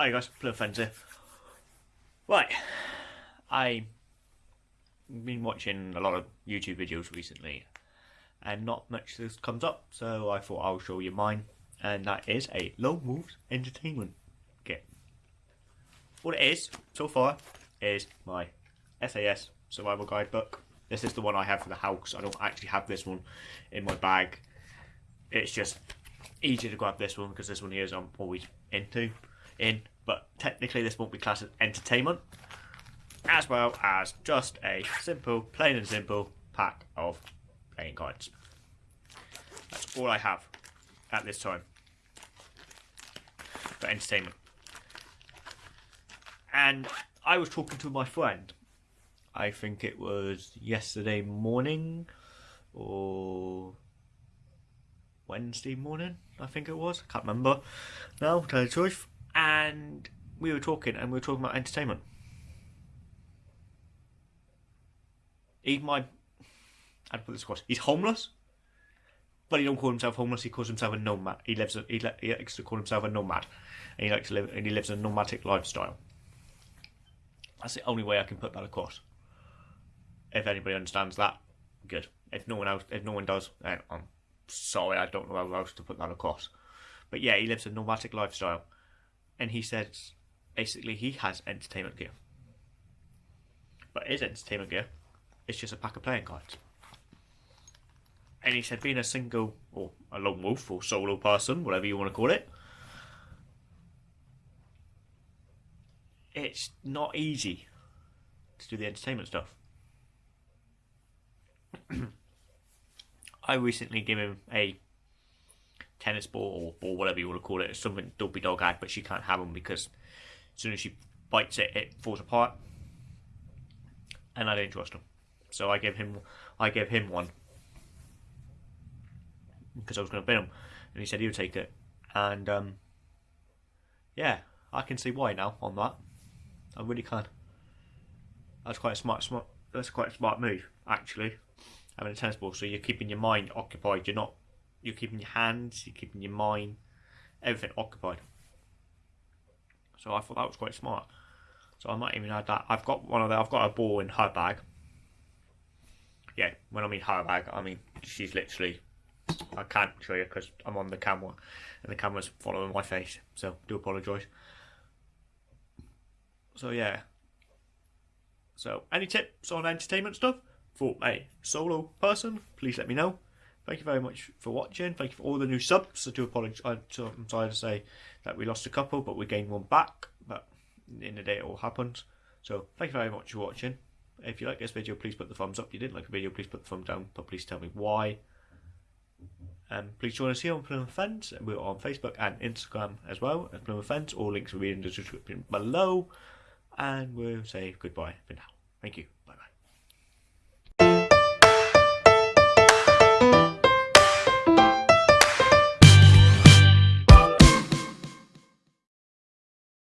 Hi guys, Friends here. Right, I've been watching a lot of YouTube videos recently, and not much this comes up, so I thought I'll show you mine, and that is a Lone Wolves Entertainment kit. What it is, so far, is my SAS Survival Guide book. This is the one I have for the house. I don't actually have this one in my bag. It's just easier to grab this one because this one here is I'm always into in, but technically this won't be classed as entertainment, as well as just a simple, plain and simple pack of playing cards. That's all I have at this time for entertainment. And I was talking to my friend, I think it was yesterday morning or Wednesday morning, I think it was. I can't remember now, tell you the truth and we were talking, and we were talking about entertainment. Even my, I'd put this across. He's homeless, but he don't call himself homeless. He calls himself a nomad. He lives. He, he likes to call himself a nomad, and he likes to live. And he lives a nomadic lifestyle. That's the only way I can put that across. If anybody understands that, good. If no one else, if no one does, then I'm sorry. I don't know how else to put that across. But yeah, he lives a nomadic lifestyle and he says basically he has entertainment gear. But his entertainment gear is just a pack of playing cards. And he said being a single or a lone wolf or solo person, whatever you want to call it, it's not easy to do the entertainment stuff. I recently gave him a tennis ball or ball, whatever you want to call it, something Dopey Dog had, but she can't have them because as soon as she bites it, it falls apart. And I didn't trust him, so I gave him, I gave him one because I was going to bid him, and he said he would take it, and um, yeah, I can see why now on that. I really can. That's quite a smart, smart. That's quite a smart move, actually. Having a tennis ball, so you're keeping your mind occupied. You're not you're keeping your hands, you're keeping your mind, everything occupied. So I thought that was quite smart. So I might even add that. I've got one of the, I've got a ball in her bag. Yeah, when I mean her bag, I mean she's literally. I can't show you because I'm on the camera, and the camera's following my face. So do apologise. So yeah. So any tips on entertainment stuff for a solo person? Please let me know. Thank you very much for watching. Thank you for all the new subs. I do apologise. I'm sorry to say that we lost a couple, but we gained one back. But in the day, it all happens. So thank you very much for watching. If you like this video, please put the thumbs up. If you didn't like the video, please put the thumb down. But please tell me why. Um, please join us here on Plymouth Fence. We're on Facebook and Instagram as well at Plymouth Fence. All links will be in the description below. And we'll say goodbye for now. Thank you. Bye bye.